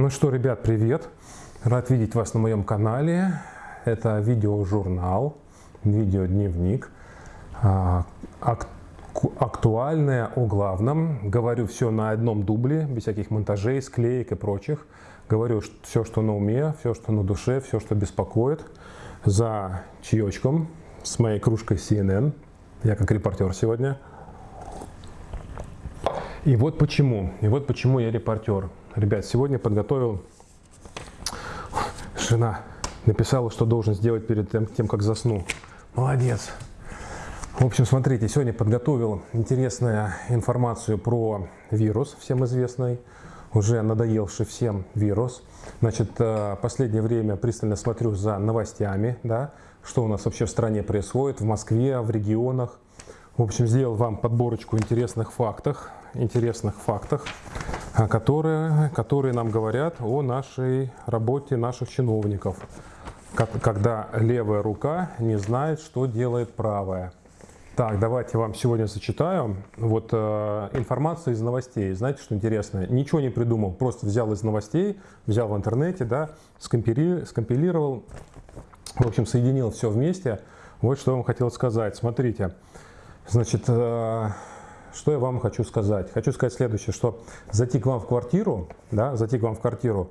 Ну что, ребят, привет! Рад видеть вас на моем канале. Это видеожурнал, видеодневник. А, актуальное о главном. Говорю все на одном дубле, без всяких монтажей, склеек и прочих. Говорю все, что на уме, все, что на душе, все, что беспокоит. За чаечком с моей кружкой CNN. Я как репортер сегодня. И вот почему. И вот почему я репортер. Ребят, сегодня подготовил... Жена написала, что должен сделать перед тем, тем как засну. Молодец. В общем, смотрите, сегодня подготовил интересную информацию про вирус, всем известный, уже надоевший всем вирус. Значит, э, последнее время пристально смотрю за новостями, да, что у нас вообще в стране происходит, в Москве, в регионах. В общем, сделал вам подборочку интересных фактов, интересных фактах, а, которые, которые нам говорят о нашей работе наших чиновников, когда левая рука не знает, что делает правая. Так, давайте вам сегодня зачитаю. Вот э, информация из новостей. Знаете, что интересно? Ничего не придумал, просто взял из новостей, взял в интернете, да, скомпили, скомпилировал, в общем, соединил все вместе. Вот что я вам хотел сказать. Смотрите, значит, э, что я вам хочу сказать? Хочу сказать следующее, что зайти к вам в квартиру, да, зайти к вам в квартиру,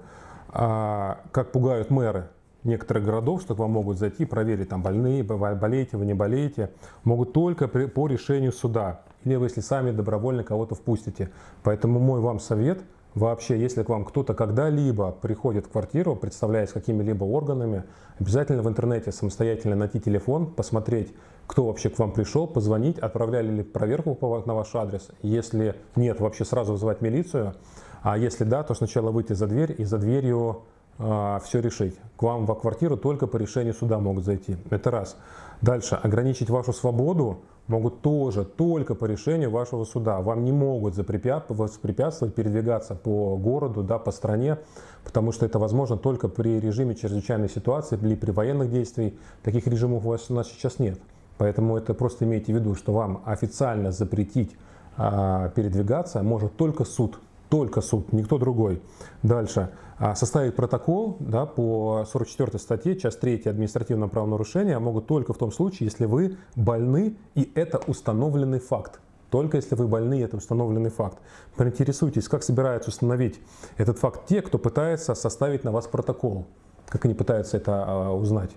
а, как пугают мэры некоторых городов, что к вам могут зайти, проверить, там больные, болеете вы, не болеете, могут только при, по решению суда, или вы, если сами добровольно кого-то впустите. Поэтому мой вам совет – Вообще, если к вам кто-то когда-либо приходит в квартиру, представляясь какими-либо органами, обязательно в интернете самостоятельно найти телефон, посмотреть, кто вообще к вам пришел, позвонить, отправляли ли проверку на ваш адрес. Если нет, вообще сразу вызывать милицию. А если да, то сначала выйти за дверь и за дверью э, все решить. К вам в квартиру только по решению суда могут зайти. Это раз. Дальше. Ограничить вашу свободу могут тоже только по решению вашего суда. Вам не могут воспрепятствовать передвигаться по городу, да, по стране, потому что это возможно только при режиме чрезвычайной ситуации или при военных действиях. Таких режимов у вас у нас сейчас нет. Поэтому это просто имейте в виду, что вам официально запретить а, передвигаться может только суд только суд, никто другой. Дальше. А, составить протокол да, по 44 статье, часть 3 административного правонарушения могут только в том случае, если вы больны и это установленный факт. Только если вы больны, это установленный факт. Поинтересуйтесь, как собираются установить этот факт те, кто пытается составить на вас протокол. Как они пытаются это а, узнать.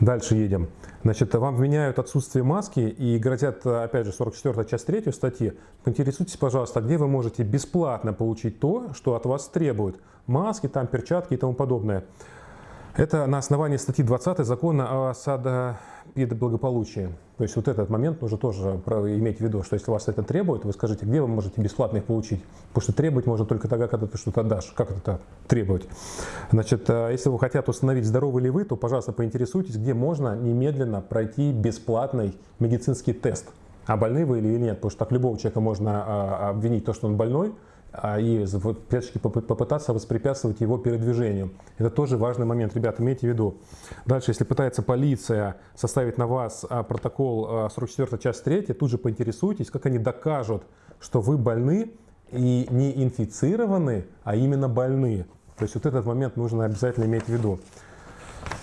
Дальше едем. Значит, вам вменяют отсутствие маски и грозят, опять же, 44 часть 3 статьи. Поинтересуйтесь, пожалуйста, где вы можете бесплатно получить то, что от вас требуют. Маски, там, перчатки и тому подобное. Это на основании статьи 20 закона о садопедоблагополучии. То есть вот этот момент нужно тоже иметь в виду, что если вас это требует, вы скажите, где вы можете бесплатно их получить. Потому что требовать можно только тогда, когда ты что-то отдашь. Как это требовать? Значит, э, если вы хотят установить, здоровы ли вы, то, пожалуйста, поинтересуйтесь, где можно немедленно пройти бесплатный медицинский тест. А больны вы или нет? Потому что так любого человека можно а, обвинить то, что он больной, и опять попытаться воспрепятствовать его передвижению. Это тоже важный момент, ребята, имейте в виду. Дальше, если пытается полиция составить на вас а, протокол 44 а, часть 3, тут же поинтересуйтесь, как они докажут, что вы больны и не инфицированы, а именно больны. То есть вот этот момент нужно обязательно иметь в виду.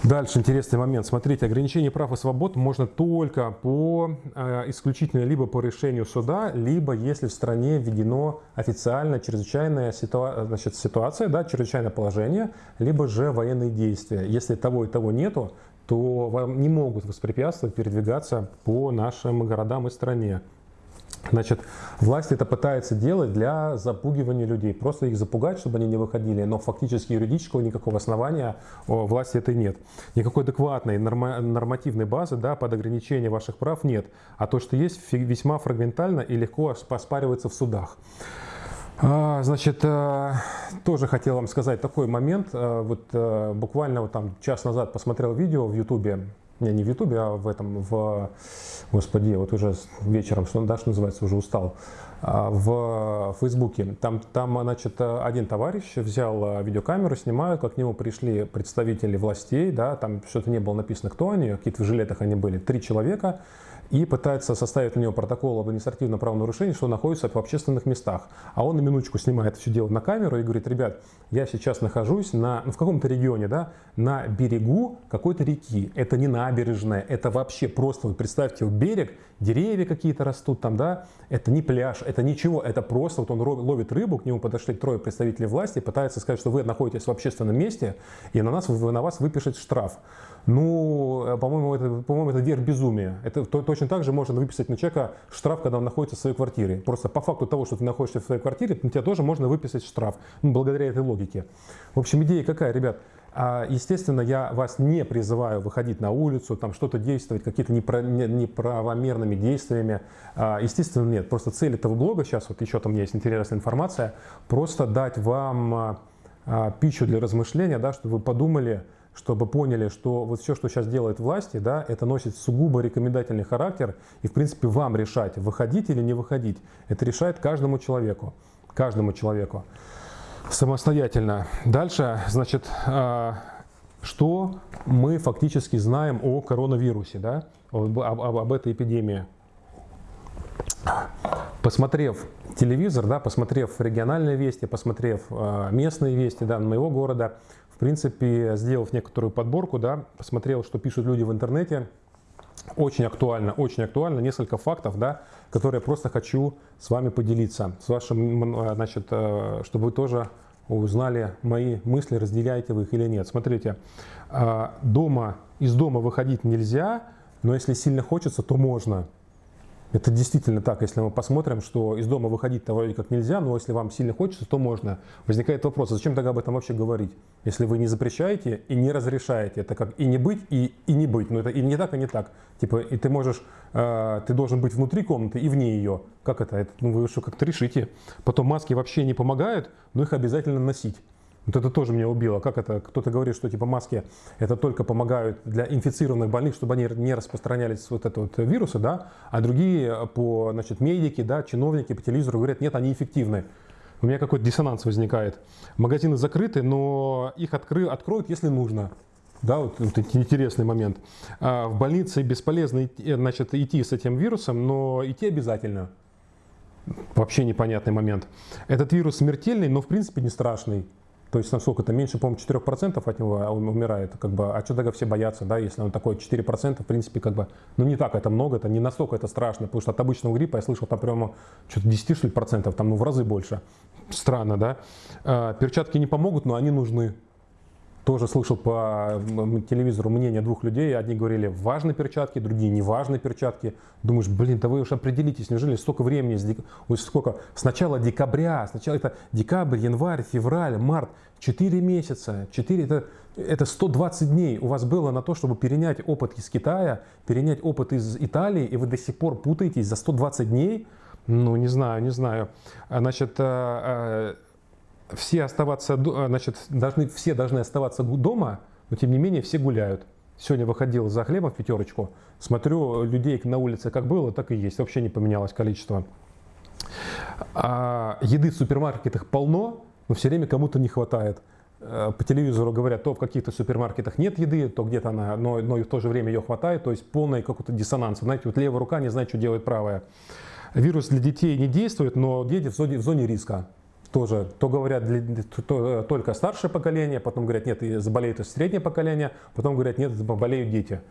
Дальше интересный момент. Смотрите, ограничение прав и свобод можно только по э, исключительно либо по решению суда, либо если в стране введено официально чрезвычайная ситуа значит, ситуация, да, чрезвычайное положение, либо же военные действия. Если того и того нету, то вам не могут воспрепятствовать передвигаться по нашим городам и стране. Значит, власть это пытается делать для запугивания людей, просто их запугать, чтобы они не выходили, но фактически юридического никакого основания у власти этой нет. Никакой адекватной нормативной базы да, под ограничение ваших прав нет, а то, что есть, весьма фрагментально и легко оспаривается в судах. А, значит, э, тоже хотел вам сказать такой момент. Э, вот э, буквально вот там час назад посмотрел видео в Ютубе не, не в Ютубе, а в этом, в, господи, вот уже вечером, что, да, что называется, уже устал. в Фейсбуке. Там, там, значит, один товарищ взял видеокамеру, снимают, как к нему пришли представители властей, да, там что-то не было написано, кто они, какие-то в жилетах они были, три человека, и пытается составить для него протокол об административном правонарушении, что находится в общественных местах. А он на минуточку снимает все дело на камеру и говорит, ребят, я сейчас нахожусь на, ну, в каком-то регионе, да, на берегу какой-то реки. Это не набережная, это вообще просто, вот представьте, вот берег, деревья какие-то растут там, да, это не пляж, это ничего, это просто вот он ловит рыбу, к нему подошли трое представителей власти, пытаются сказать, что вы находитесь в общественном месте, и на нас, на вас выпишет штраф. Ну, э, по-моему, это, по-моему, это верх безумия. Это то, точно так же можно выписать на человека штраф, когда он находится в своей квартире. Просто по факту того, что ты находишься в своей квартире, на тебя тоже можно выписать штраф, ну, благодаря этой логике. В общем, идея какая, ребят? А, естественно, я вас не призываю выходить на улицу, там что-то действовать, какие-то неправомерными действиями. А, естественно, нет. Просто цель этого блога, сейчас вот еще там есть интересная информация, просто дать вам а, пищу для размышления, да, чтобы вы подумали, чтобы поняли, что вот все, что сейчас делает власти, да, это носит сугубо рекомендательный характер, и в принципе вам решать, выходить или не выходить. Это решает каждому человеку, каждому человеку самостоятельно. Дальше, значит, а, что мы фактически знаем о коронавирусе, да, об, об, об этой эпидемии. Посмотрев телевизор, да, посмотрев региональные вести, посмотрев э, местные вести да, моего города, принципе, сделав некоторую подборку, да, посмотрел, что пишут люди в интернете, очень актуально, очень актуально, несколько фактов, да, которые я просто хочу с вами поделиться, с вашим, э, значит, э, чтобы вы тоже узнали мои мысли, разделяете вы их или нет. Смотрите, э, дома, из дома выходить нельзя, но если сильно хочется, то можно. Это действительно так, если мы посмотрим, что из дома выходить-то вроде как нельзя, но если вам сильно хочется, то можно. Возникает вопрос, а зачем тогда об этом вообще говорить? Если вы не запрещаете и не разрешаете, это как и не быть, и, и не быть. Но это и не так, и не так. Типа, и ты можешь, э, ты должен быть внутри комнаты и вне ее. Как это? это ну вы что, как-то решите. Потом маски вообще не помогают, но их обязательно носить. Вот это тоже меня убило. Как это? Кто-то говорит, что типа маски это только помогают для инфицированных больных, чтобы они не распространялись вот это вот вирусы, да, а другие по, значит, медики, да, чиновники по телевизору говорят, нет, они эффективны. У меня какой-то диссонанс возникает. Магазины закрыты, но их откры, откроют, если нужно. Да, вот, вот интересный момент. А в больнице бесполезно идти, значит, идти с этим вирусом, но идти обязательно. Вообще непонятный момент. Этот вирус смертельный, но в принципе не страшный. То есть насколько это меньше, по-моему, 4% от него умирает. Как бы, а что тогда все боятся, да, если он такой 4%, в принципе, как бы, ну не так это много, это не настолько это страшно, потому что от обычного гриппа я слышал там прямо что-то 10 что ли, процентов, там ну в разы больше. Странно, да. А, перчатки не помогут, но они нужны. Тоже слышал по телевизору мнение двух людей. Одни говорили, важны перчатки, другие не важны перчатки. Думаешь, блин, да вы уж определитесь, неужели столько времени, сколько, с начала декабря, сначала это декабрь, январь, февраль, март, 4 месяца, 4, это, это 120 дней у вас было на то, чтобы перенять опыт из Китая, перенять опыт из Италии, и вы до сих пор путаетесь за 120 дней? Ну, не знаю, не знаю. Значит, э, э, все оставаться, э, значит, должны, все должны оставаться дома, но тем не менее все гуляют. Сегодня выходил за хлебом в пятерочку, смотрю, людей на улице как было, так и есть, вообще не поменялось количество. А еды в супермаркетах полно, но все время кому-то не хватает. Э, по телевизору говорят, то в каких-то супермаркетах нет еды, то где-то она, но, но и в то же время ее хватает, то есть полный какой-то диссонанс. Знаете, вот левая рука не знает, что делает правая. Вирус для детей не действует, но дети в зоне, в зоне риска тоже, то говорят для, то, только старшее поколение, потом говорят, нет, заболеют среднее поколение, потом говорят, нет, болеют дети.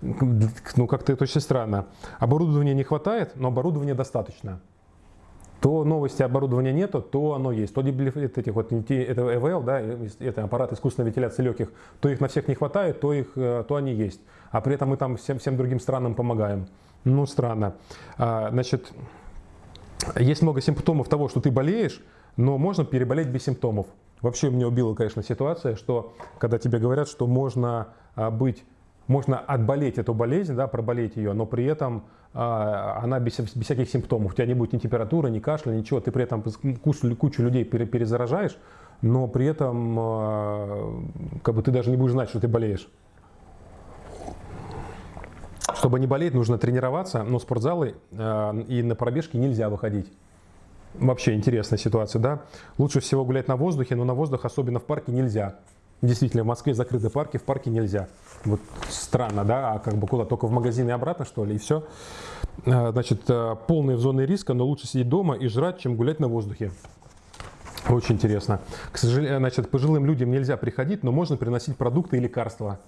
Ну, как-то это очень странно. Оборудования не хватает, но оборудования достаточно. То новости оборудования нету, то оно есть. То этих вот, это ЭВЛ, да, это аппарат искусственной вентиляции легких, то их на всех не хватает, то, их, э, то они есть. А при этом мы там всем, всем другим странам помогаем. Ну, странно. А, значит, есть много симптомов того, что ты болеешь, но можно переболеть без симптомов. Вообще меня убила, конечно, ситуация, что когда тебе говорят, что можно а, быть, можно отболеть эту болезнь, да, проболеть ее, но при этом а, она без, без всяких симптомов. У тебя не будет ни температуры, ни кашля, ничего. Ты при этом кучу, кучу людей перезаражаешь, но при этом а, как бы ты даже не будешь знать, что ты болеешь. Чтобы не болеть, нужно тренироваться, но спортзалы и на пробежки нельзя выходить. Вообще интересная ситуация, да? Лучше всего гулять на воздухе, но на воздух, особенно в парке, нельзя. Действительно, в Москве закрыты парки, в парке нельзя. Вот странно, да? А как бы куда? Только в магазин и обратно, что ли, и все? А, значит, э, полные зоны риска, но лучше сидеть дома и жрать, чем гулять на воздухе. Очень интересно. К сожалению, значит, пожилым людям нельзя приходить, но можно приносить продукты и лекарства.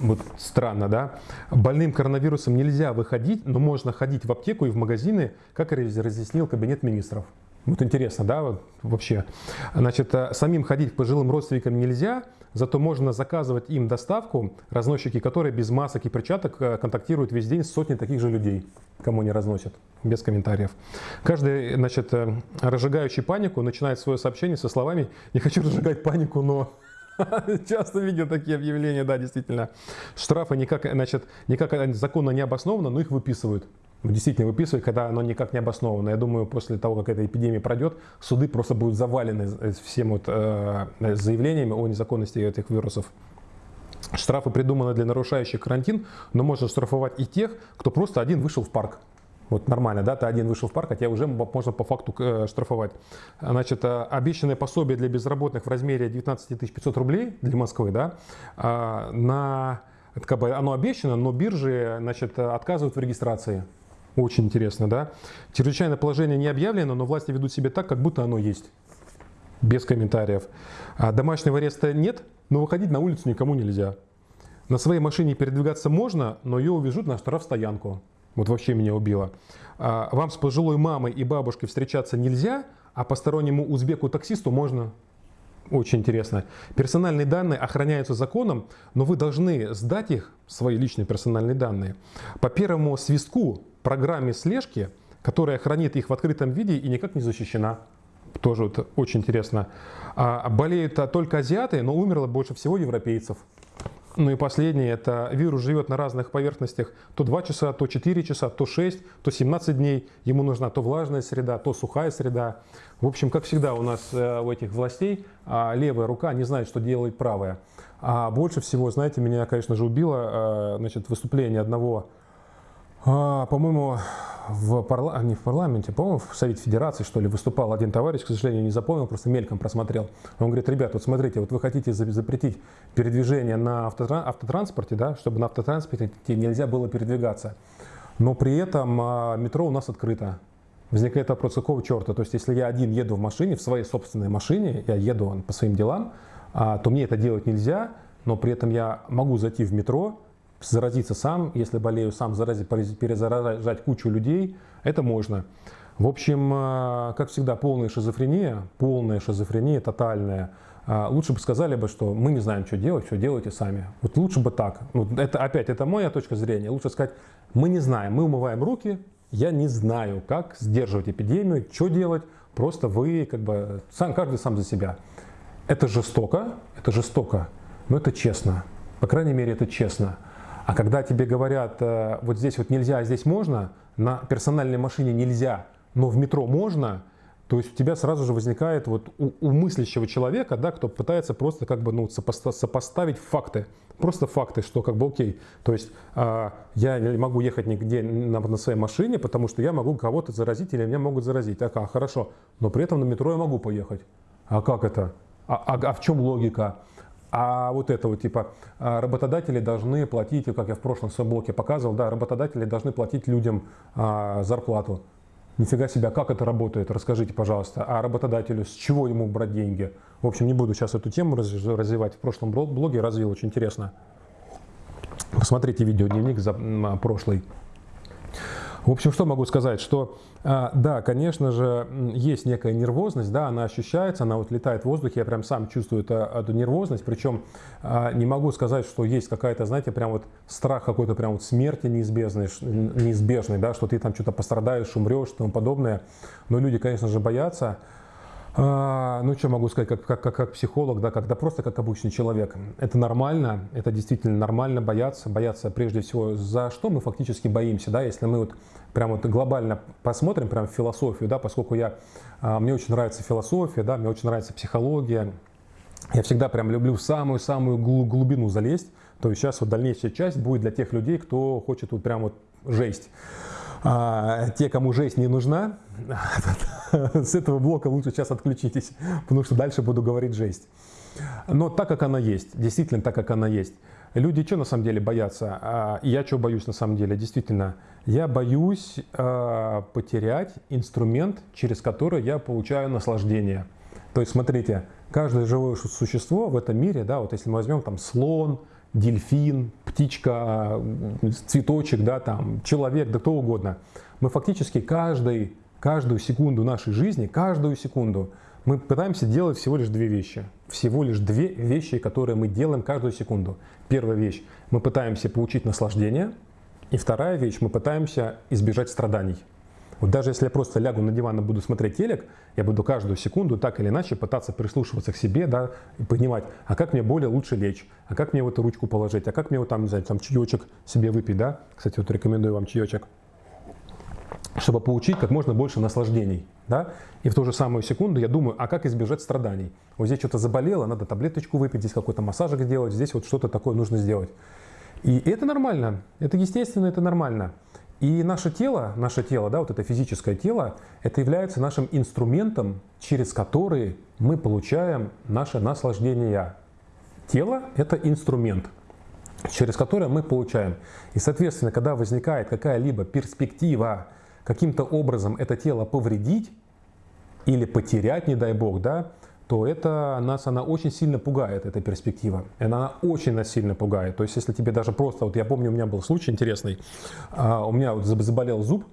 Вот странно, да? Больным коронавирусом нельзя выходить, но можно ходить в аптеку и в магазины, как разъяснил кабинет министров. Вот интересно, да, вот вообще. Значит, э, самим ходить к пожилым родственникам нельзя, зато можно заказывать им доставку, разносчики которые без масок и перчаток э, контактируют весь день с сотней таких же людей, кому не разносят, без комментариев. Каждый, значит, э, разжигающий панику начинает свое сообщение со словами «Не хочу разжигать панику, но Часто видел такие объявления, да, действительно. Штрафы никак, значит, никак законно не обоснованы, но их выписывают. Действительно выписывают, когда оно никак не обосновано. Я думаю, после того, как эта эпидемия пройдет, суды просто будут завалены всем вот, э, заявлениями о незаконности этих вирусов. Штрафы придуманы для нарушающих карантин, но можно штрафовать и тех, кто просто один вышел в парк. Вот нормально, да, ты один вышел в парк, а тебя уже можно по факту э, штрафовать. Значит, э, обещанное пособие для безработных в размере 19 500 рублей для Москвы, да, а, на, как бы оно обещано, но биржи, значит, отказывают в регистрации. Очень интересно, да. Чрезвычайное положение не объявлено, но власти ведут себя так, как будто оно есть. Без комментариев. А домашнего ареста нет, но выходить на улицу никому нельзя. На своей машине передвигаться можно, но ее увезут на штрафстоянку. Вот вообще меня убило. А, вам с пожилой мамой и бабушкой встречаться нельзя, а постороннему узбеку-таксисту можно. Очень интересно. Персональные данные охраняются законом, но вы должны сдать их, свои личные персональные данные, по первому свистку программе слежки, которая хранит их в открытом виде и никак не защищена. Тоже вот очень интересно. А болеют только азиаты, но умерло больше всего европейцев. Ну и последнее, это вирус живет на разных поверхностях то 2 часа, то 4 часа, то 6, то 17 дней. Ему нужна то влажная среда, то сухая среда. В общем, как всегда у нас э, у этих властей а, левая рука не знает, что делает правая. А больше всего, знаете, меня, конечно же, убило э, значит, выступление одного а, по-моему, в парла... не в парламенте, по-моему, в Совете Федерации, что ли, выступал один товарищ, к сожалению, не запомнил, просто мельком просмотрел. Он говорит, ребят, вот смотрите, вот вы хотите запретить передвижение на автотранспорте, да, чтобы на автотранспорте нельзя было передвигаться. Но при этом а, метро у нас открыто. Возникает вопрос, какого черта? То есть, если я один еду в машине, в своей собственной машине, я еду по своим делам, а, то мне это делать нельзя, но при этом я могу зайти в метро, заразиться сам, если болею сам, заразить, перезаражать кучу людей, это можно. В общем, э, как всегда, полная шизофрения, полная шизофрения, тотальная. Э, лучше бы сказали бы, что мы не знаем, что делать, все делайте сами. Вот лучше бы так. Вот это опять, это моя точка зрения. Лучше сказать, мы не знаем, мы умываем руки, я не знаю, как сдерживать эпидемию, что делать. Просто вы, как бы, сам, каждый сам за себя. Это жестоко, это жестоко, но это честно. По крайней мере, это честно. А когда тебе говорят, э, вот здесь вот нельзя, а здесь можно, на персональной машине нельзя, но в метро можно, то есть у тебя сразу же возникает вот у, у мыслящего человека, да, кто пытается просто как бы ну, сопоставить факты. Просто факты, что как бы окей. То есть э, я не могу ехать нигде на, на своей машине, потому что я могу кого-то заразить или меня могут заразить. Так, а, хорошо. Но при этом на метро я могу поехать. А как это? А, а, а в чем логика? А вот это вот типа а, работодатели должны платить, как я в прошлом своем блоке показывал, да, работодатели должны платить людям а, зарплату. Нифига себя, как это работает, расскажите, пожалуйста. А работодателю с чего ему брать деньги? В общем, не буду сейчас эту тему развивать. В прошлом блоге развил, очень интересно. Посмотрите видео дневник за прошлый. В общем, что могу сказать, что а, да, конечно же, есть некая нервозность, да, она ощущается, она вот летает в воздухе, я прям сам чувствую это, эту нервозность, причем а, не могу сказать, что есть какая-то, знаете, прям вот страх какой-то прям вот смерти неизбежной, неизбежной, да, что ты там что-то пострадаешь, умрешь и тому подобное, но люди, конечно же, боятся, а, ну, что могу сказать, как, как, как, как психолог, да, когда просто как обычный человек. Это нормально, это действительно нормально бояться, бояться прежде всего, за что мы фактически боимся, да, если мы вот прям вот глобально посмотрим прям в философию, да, поскольку я, а, мне очень нравится философия, да, мне очень нравится психология, я всегда прям люблю самую-самую глубину залезть, то есть сейчас вот дальнейшая часть будет для тех людей, кто хочет вот прям вот жесть. А, те, кому жесть не нужна, с этого блока лучше сейчас отключитесь, потому что дальше буду говорить жесть. Но так, как она есть, действительно так, как она есть. Люди что на самом деле боятся? А, я что боюсь на самом деле? Действительно, я боюсь а, потерять инструмент, через который я получаю наслаждение. То есть, смотрите, каждое живое существо в этом мире, да, вот если мы возьмем там слон, дельфин, птичка, цветочек, да, там, человек, да кто угодно. Мы фактически каждый, каждую секунду нашей жизни, каждую секунду мы пытаемся делать всего лишь две вещи. Всего лишь две вещи, которые мы делаем каждую секунду. Первая вещь, мы пытаемся получить наслаждение. И вторая вещь, мы пытаемся избежать страданий. Вот даже если я просто лягу на диван и буду смотреть телек, я буду каждую секунду так или иначе пытаться прислушиваться к себе, да, и понимать, а как мне более лучше лечь, а как мне вот эту ручку положить, а как мне вот там, не знаю, там чаечек себе выпить, да. Кстати, вот рекомендую вам чаечек чтобы получить как можно больше наслаждений. Да? И в ту же самую секунду я думаю, а как избежать страданий? Вот здесь что-то заболело, надо таблеточку выпить, здесь какой-то массажик сделать, здесь вот что-то такое нужно сделать. И это нормально, это естественно, это нормально. И наше тело, наше тело, да, вот это физическое тело, это является нашим инструментом, через который мы получаем наше наслаждение. Тело – это инструмент, через который мы получаем. И, соответственно, когда возникает какая-либо перспектива каким-то образом это тело повредить или потерять, не дай бог, да, то это нас, она очень сильно пугает, эта перспектива. Она очень нас сильно пугает. То есть, если тебе даже просто, вот я помню, у меня был случай интересный, а, у меня вот заболел зуб,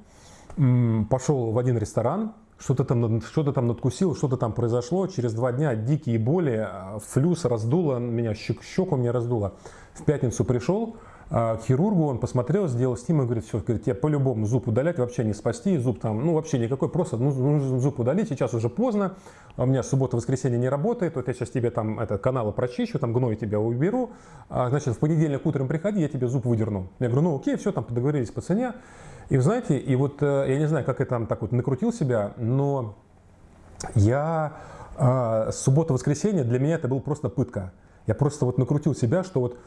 пошел в один ресторан, что-то там, что там надкусил, что-то там произошло, через два дня дикие боли, а, флюс раздуло, меня щеку мне раздуло. В пятницу пришел, к хирургу, он посмотрел, сделал снимок, говорит, все, говорит, я по-любому зуб удалять вообще не спасти, зуб там, ну вообще никакой, просто ну, нужно зуб удалить, сейчас уже поздно, а у меня суббота-воскресенье не работает, вот я сейчас тебе там это, каналы прочищу, там гной тебя уберу, а, значит, в понедельник утром приходи, я тебе зуб выдерну. Я говорю, ну окей, все, там договорились по цене. И вы знаете, и вот э, я не знаю, как я там так вот накрутил себя, но я э, суббота-воскресенье для меня это был просто пытка. Я просто вот накрутил себя, что вот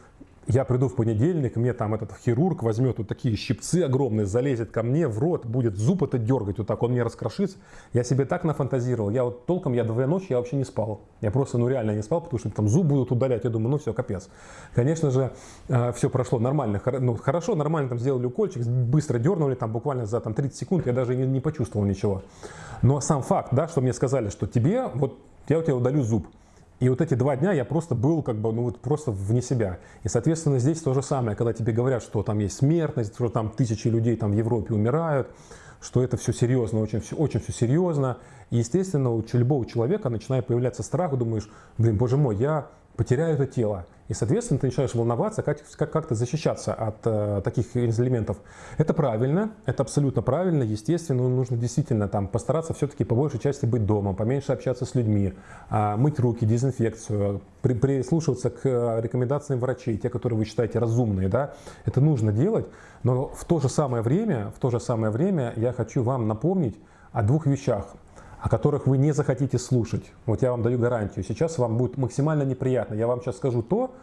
я приду в понедельник, мне там этот хирург возьмет вот такие щипцы огромные, залезет ко мне в рот, будет зуб это дергать, вот так он мне раскрошится. Я себе так нафантазировал, я вот толком, я две ночи я вообще не спал. Я просто, ну реально не спал, потому что там зуб будут удалять, я думаю, ну все, капец. Конечно же, э, все прошло нормально, ну хорошо, нормально там сделали укольчик, быстро дернули, там буквально за там, 30 секунд я даже не, не почувствовал ничего. Но сам факт, да, что мне сказали, что тебе, вот я у тебя удалю зуб, и вот эти два дня я просто был как бы, ну вот просто вне себя. И, соответственно, здесь то же самое, когда тебе говорят, что там есть смертность, что там тысячи людей там в Европе умирают, что это все серьезно, очень все, очень все серьезно. И, естественно, у любого человека начинает появляться страх, думаешь, блин, боже мой, я потеряю это тело. И, соответственно, ты начинаешь волноваться, как, как, как-то защищаться от э, таких элементов. Это правильно, это абсолютно правильно, естественно, нужно действительно там постараться все-таки по большей части быть дома, поменьше общаться с людьми, э, мыть руки, дезинфекцию, при, прислушиваться к э, рекомендациям врачей, те, которые вы считаете разумные, да, это нужно делать, но в то же самое время, в то же самое время я хочу вам напомнить о двух вещах о которых вы не захотите слушать. Вот я вам даю гарантию. Сейчас вам будет максимально неприятно. Я вам сейчас скажу то,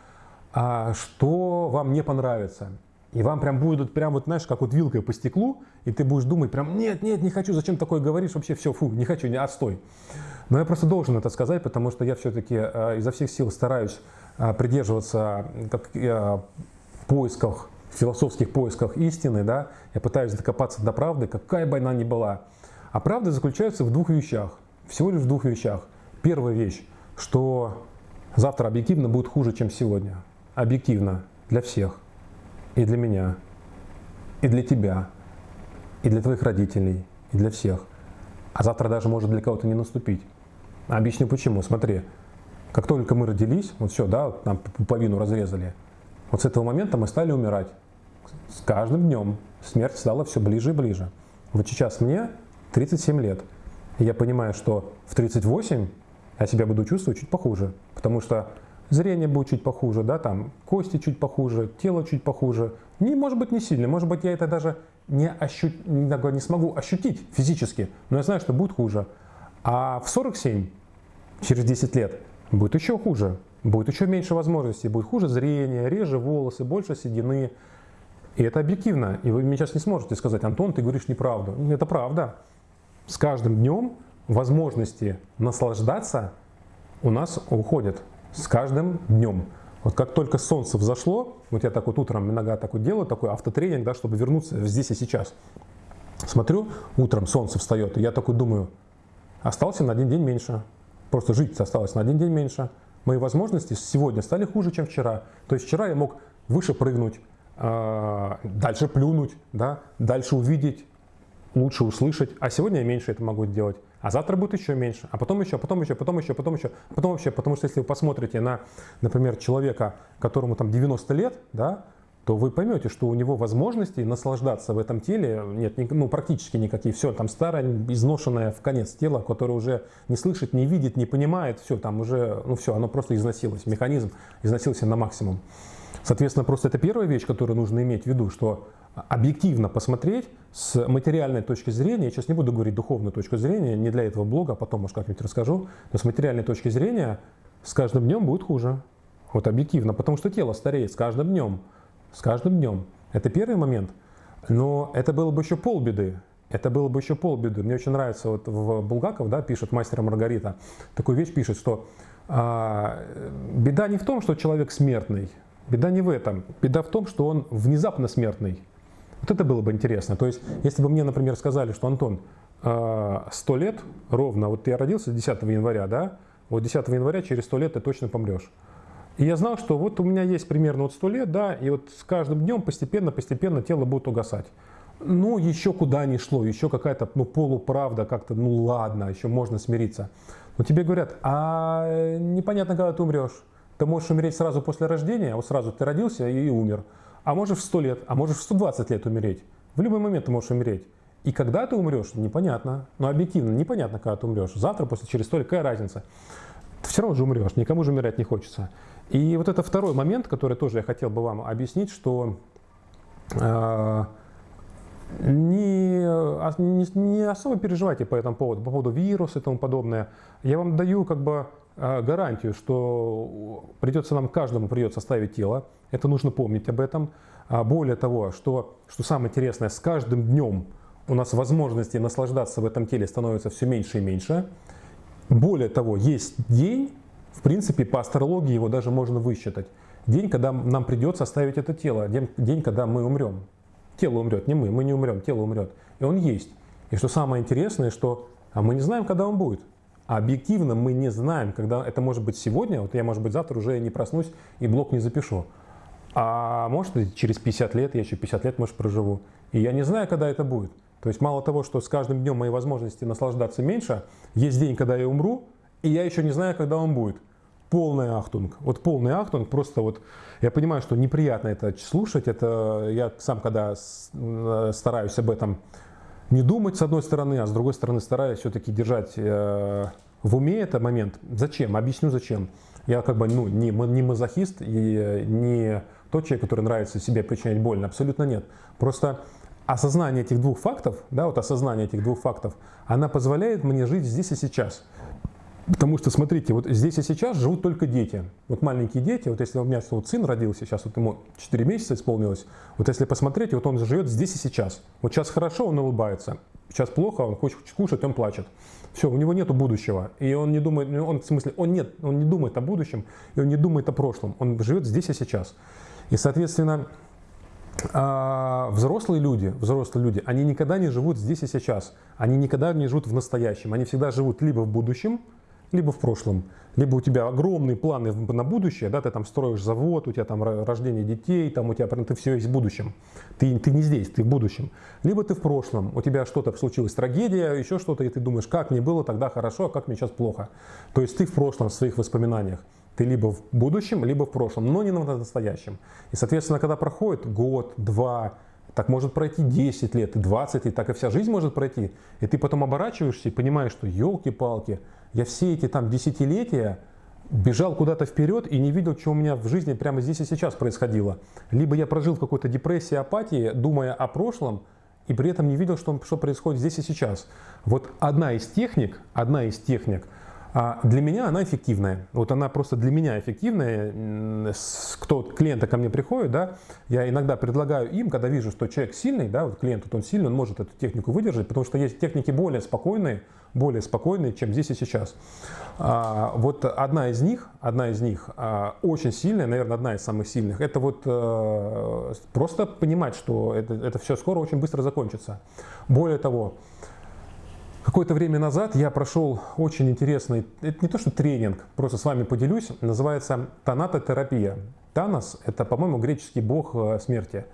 а, что вам не понравится. И вам прям будет, прям вот, знаешь, как вот вилкой по стеклу, и ты будешь думать прям, нет, нет, не хочу, зачем такое говоришь, вообще все, фу, не хочу, не, отстой. Но я просто должен это сказать, потому что я все-таки э, изо всех сил стараюсь э, придерживаться как, э, поисках, философских поисках истины, да, я пытаюсь докопаться до правды, какая бы она ни была. А правда заключается в двух вещах, всего лишь в двух вещах. Первая вещь, что завтра объективно будет хуже, чем сегодня. Объективно для всех. И для меня, и для тебя, и для твоих родителей, и для всех. А завтра даже может для кого-то не наступить. Объясню почему. Смотри, как только мы родились, вот все, да, нам пуповину разрезали, вот с этого момента мы стали умирать. С каждым днем смерть стала все ближе и ближе. Вот сейчас мне 37 лет. И я понимаю, что в 38 я себя буду чувствовать чуть похуже, потому что зрение будет чуть похуже, да, там кости чуть похуже, тело чуть похуже. Не, может быть, не сильно, может быть, я это даже не, ощу... не смогу ощутить физически, но я знаю, что будет хуже. А в 47, через 10 лет, будет еще хуже, будет еще меньше возможностей, будет хуже зрение, реже волосы, больше седины. И это объективно. И вы мне сейчас не сможете сказать, Антон, ты говоришь неправду. Это правда. С каждым днем возможности наслаждаться у нас уходят. С каждым днем. Вот как только солнце взошло, вот я так вот утром иногда так вот делаю, такой автотренинг, да, чтобы вернуться здесь и сейчас. Смотрю, утром солнце встает, и я такой думаю, остался на один день меньше. Просто жить осталось на один день меньше. Мои возможности сегодня стали хуже, чем вчера. То есть вчера я мог выше прыгнуть, а, дальше плюнуть, да, дальше увидеть, лучше услышать, а сегодня я меньше это могу делать. А завтра будет еще меньше, а потом еще, потом еще, потом еще, потом еще, потом вообще, потому что если вы посмотрите на, например, человека, которому там 90 лет, да, то вы поймете, что у него возможностей наслаждаться в этом теле нет ну, практически никаких. Все, там старое, изношенное в конец тело, которое уже не слышит, не видит, не понимает, все, там уже, ну все, оно просто износилось, механизм износился на максимум. Соответственно, просто это первая вещь, которую нужно иметь в виду, что объективно посмотреть с материальной точки зрения, я сейчас не буду говорить духовную точку зрения, не для этого блога, а потом, может, как-нибудь расскажу, но с материальной точки зрения с каждым днем будет хуже. Вот объективно, потому что тело стареет с каждым днем. С каждым днем. Это первый момент. Но это было бы еще полбеды. Это было бы еще полбеды. Мне очень нравится, вот в Булгаков да, пишет мастер Маргарита, такую вещь пишет, что а, беда не в том, что человек смертный, Беда не в этом. Беда в том, что он внезапно смертный. Вот это было бы интересно. То есть, если бы мне, например, сказали, что Антон, 100 а, лет ровно, вот я родился 10 января, да, вот 10 января через 100 лет ты точно помрешь. И я знал, что вот у меня есть примерно вот 100 лет, да, и вот с каждым днем постепенно-постепенно тело будет угасать. Ну, еще куда ни шло, еще какая-то ну, полуправда, как-то, ну ладно, еще можно смириться. Но тебе говорят, а непонятно, когда ты умрешь. Ты можешь умереть сразу после рождения, вот сразу ты родился и умер. А можешь в 100 лет, а можешь в 120 лет умереть. В любой момент ты можешь умереть. И когда ты умрешь, непонятно. Но объективно непонятно, когда ты умрешь. Завтра, после, через сто какая разница? Ты все равно же умрешь, никому же умирать не хочется. И вот это второй момент, который тоже я хотел бы вам объяснить, что э, не, а, не, не особо переживайте по этому поводу, по поводу вируса и тому подобное. Я вам даю как бы а, гарантию, что придется нам каждому придется ставить тело. Это нужно помнить об этом. А более того, что, что самое интересное, с каждым днем у нас возможности наслаждаться в этом теле становится все меньше и меньше. Более того, есть день, в принципе, по астрологии его даже можно высчитать. День, когда нам придется оставить это тело, день, день когда мы умрем. Тело умрет, не мы, мы не умрем, тело умрет. И он есть. И что самое интересное, что а мы не знаем, когда он будет. А объективно мы не знаем, когда это может быть сегодня, вот я, может быть, завтра уже не проснусь и блок не запишу. А может, через 50 лет, я еще 50 лет, может, проживу. И я не знаю, когда это будет. То есть мало того, что с каждым днем мои возможности наслаждаться меньше, есть день, когда я умру, и я еще не знаю, когда он будет. Полный ахтунг. Вот полный ахтунг, просто вот я понимаю, что неприятно это слушать. Это я сам, когда э, стараюсь об этом не думать с одной стороны, а с другой стороны стараюсь все-таки держать э, в уме этот момент. Зачем? Объясню зачем. Я как бы ну, не, не мазохист и не тот человек, который нравится себе причинять больно. Абсолютно нет. Просто осознание этих двух фактов, да, вот осознание этих двух фактов, она позволяет мне жить здесь и сейчас. Потому что, смотрите, вот здесь и сейчас живут только дети. Вот маленькие дети, вот если у меня вот сын родился, сейчас вот ему 4 месяца исполнилось, вот если посмотреть, вот он живет здесь и сейчас. Вот сейчас хорошо, он улыбается, сейчас плохо, он хочет кушать, он плачет. Все, у него нет будущего. И он не думает, ну, он, в смысле, он, нет, он не думает о будущем, и он не думает о прошлом. Он живет здесь и сейчас. И, соответственно, а, взрослые люди, взрослые люди, они никогда не живут здесь и сейчас. Они никогда не живут в настоящем. Они всегда живут либо в будущем, либо в прошлом, либо у тебя огромные планы на будущее, да, ты там строишь завод, у тебя там рождение детей, там у тебя ты все есть в будущем, ты, ты не здесь, ты в будущем, либо ты в прошлом, у тебя что-то случилось, трагедия, еще что-то, и ты думаешь, как мне было тогда хорошо, а как мне сейчас плохо. То есть ты в прошлом, в своих воспоминаниях. Ты либо в будущем, либо в прошлом, но не на настоящем. И, соответственно, когда проходит год, два, так может пройти 10 лет, и 20, и так и вся жизнь может пройти. И ты потом оборачиваешься и понимаешь, что елки-палки, я все эти там десятилетия бежал куда-то вперед и не видел, что у меня в жизни прямо здесь и сейчас происходило. Либо я прожил в какой-то депрессии, апатии, думая о прошлом, и при этом не видел, что, что происходит здесь и сейчас. Вот одна из техник, одна из техник для меня она эффективная. Вот она просто для меня эффективная. Кто клиенты ко мне приходят, да, я иногда предлагаю им, когда вижу, что человек сильный, да, вот клиент вот он сильный, он может эту технику выдержать, потому что есть техники более спокойные, более спокойные, чем здесь и сейчас. А, вот одна из них, одна из них а, очень сильная, наверное, одна из самых сильных, это вот а, просто понимать, что это, это все скоро очень быстро закончится. Более того, Какое-то время назад я прошел очень интересный, это не то что тренинг, просто с вами поделюсь, называется тонатотерапия. Танос – это, по-моему, греческий бог э, смерти.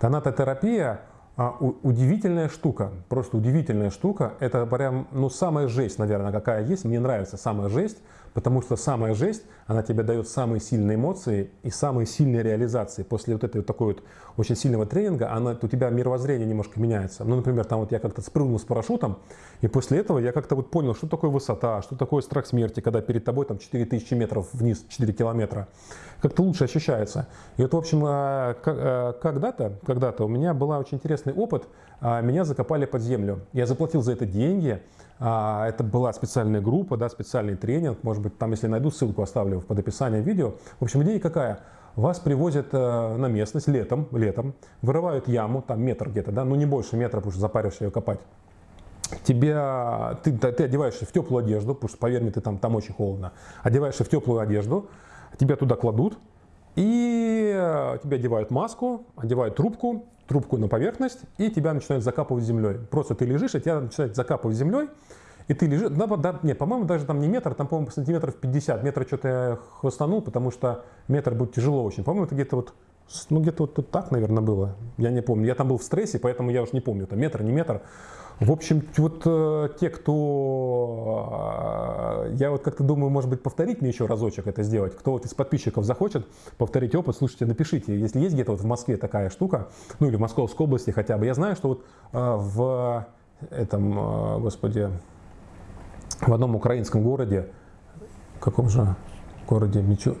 Тонатотерапия а, удивительная штука, просто удивительная штука. Это прям, ну, самая жесть, наверное, какая есть. Мне нравится самая жесть, Потому что самая жесть, она тебе дает самые сильные эмоции и самые сильные реализации. После вот этой вот такой вот очень сильного тренинга, она, у тебя мировоззрение немножко меняется. Ну, например, там вот я как-то спрыгнул с парашютом, и после этого я как-то вот понял, что такое высота, что такое страх смерти, когда перед тобой там 4000 метров вниз, 4 километра. Как-то лучше ощущается. И вот, в общем, а, а, когда-то, когда-то у меня был очень интересный опыт. А, меня закопали под землю. Я заплатил за это деньги, это была специальная группа, да, специальный тренинг. Может быть, там, если найду ссылку, оставлю под описанием видео. В общем, идея какая? Вас привозят э, на местность летом, летом, вырывают яму, там метр где-то, да, ну не больше метра, потому что запариваешься ее копать. Тебя, ты, ты одеваешься в теплую одежду, потому что, поверь мне, ты там, там очень холодно. Одеваешься в теплую одежду, тебя туда кладут, и э, тебе одевают маску, одевают трубку, трубку на поверхность, и тебя начинают закапывать землей. Просто ты лежишь, и тебя начинают закапывать землей, и ты лежишь, да, да, нет, по-моему, даже там не метр, там, по-моему, сантиметров 50, метра что-то я хвостанул, потому что метр будет тяжело очень. По-моему, это где-то вот, ну, где-то вот, так, наверное, было, я не помню. Я там был в стрессе, поэтому я уже не помню, это метр, не метр. В общем, вот э, те, кто... Э, я вот как-то думаю, может быть, повторить мне еще разочек это сделать. Кто вот из подписчиков захочет повторить опыт, слушайте, напишите. Если есть где-то вот в Москве такая штука, ну или в Московской области хотя бы. Я знаю, что вот э, в этом, э, господи, в одном украинском городе, каком же городе, ничего,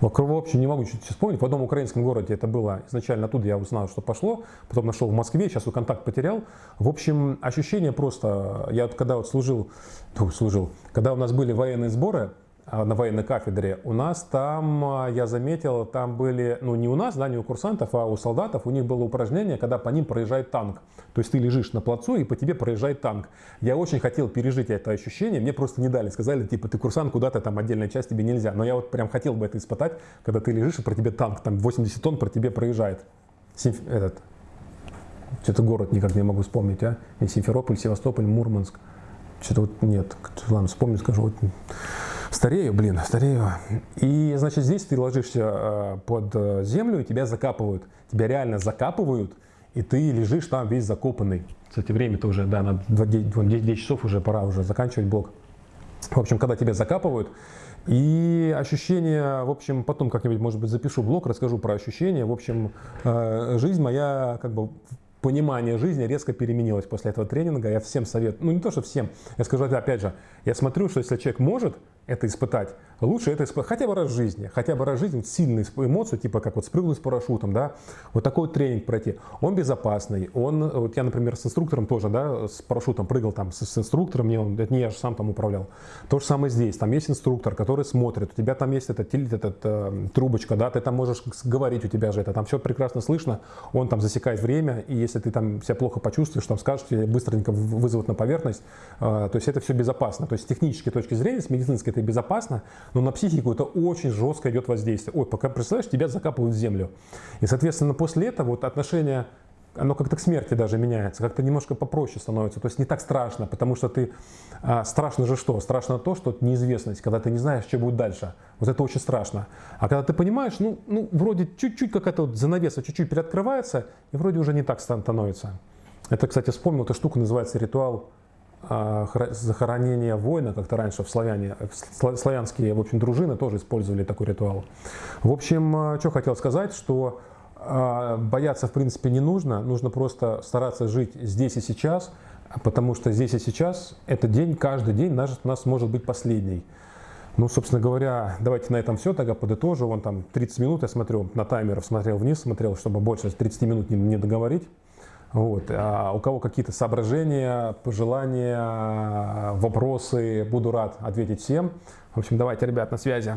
в общем, не могу чуть вспомнить. В одном украинском городе это было изначально оттуда, я узнал, что пошло. Потом нашел в Москве, сейчас вот контакт потерял. В общем, ощущение просто... Я вот когда вот служил, ну, служил, когда у нас были военные сборы, а, на военной кафедре, у нас там, а, я заметил, там были, ну не у нас, да, не у курсантов, а у солдатов, у них было упражнение, когда по ним проезжает танк. То есть ты лежишь на плацу и по тебе проезжает танк. Я очень хотел пережить это ощущение, мне просто не дали, сказали, типа, ты курсант, куда-то там отдельная часть тебе нельзя. Но я вот прям хотел бы это испытать, когда ты лежишь и про тебе танк, там 80 тонн про тебе проезжает. Симф... Этот, что-то город никак не могу вспомнить, а? И Симферополь, Севастополь, Мурманск. Что-то вот нет, ладно, вспомню, скажу. Вот. Старею, блин, старею. И, значит, здесь ты ложишься э, под э, землю, и тебя закапывают. Тебя реально закапывают, и ты лежишь там весь закопанный. Кстати, время-то уже, да, на 10, 10 часов уже пора уже заканчивать блок. В общем, когда тебя закапывают, и ощущения, в общем, потом как-нибудь, может быть, запишу блог, расскажу про ощущения. В общем, э, жизнь моя как бы понимание жизни резко переменилось после этого тренинга. Я всем советую, ну не то, что всем, я скажу опять же, я смотрю, что если человек может это испытать, лучше это испытать хотя бы раз в жизни, хотя бы раз в жизни сильные эмоции, типа как вот спрыгнуть с парашютом, да, вот такой тренинг пройти. Он безопасный, он, вот я, например, с инструктором тоже, да, с парашютом прыгал там с, с инструктором, мне он, это не я же сам там управлял. То же самое здесь, там есть инструктор, который смотрит, у тебя там есть этот, этот э, трубочка, да, ты там можешь говорить, у тебя же это, там все прекрасно слышно, он там засекает время, и если ты там себя плохо почувствуешь, там скажешь, тебе быстренько вызовут на поверхность, э, то есть это все безопасно. То есть с технической точки зрения, с медицинской это безопасно, но на психику это очень жестко идет воздействие. Ой, пока, представляешь, тебя закапывают в землю. И, соответственно, после этого вот отношение оно как-то к смерти даже меняется, как-то немножко попроще становится, то есть не так страшно, потому что ты, а, страшно же что? Страшно то, что неизвестность, когда ты не знаешь, что будет дальше, вот это очень страшно. А когда ты понимаешь, ну, ну вроде чуть-чуть какая-то вот занавеса чуть-чуть приоткрывается, и вроде уже не так становится. Это, кстати, вспомнил, эта штука называется ритуал захоронения воина, как-то раньше в славяне, славянские, в общем, дружины тоже использовали такой ритуал. В общем, а, что хотел сказать, что а, бояться, в принципе, не нужно, нужно просто стараться жить здесь и сейчас, потому что здесь и сейчас этот день, каждый день наш, у нас может быть последний. Ну, собственно говоря, давайте на этом все, тогда подытожу. Вон там 30 минут я смотрю на таймер, смотрел вниз, смотрел, чтобы больше 30 минут не, не договорить. Вот. А у кого какие-то соображения, пожелания, вопросы, буду рад ответить всем. В общем, давайте, ребят, на связи.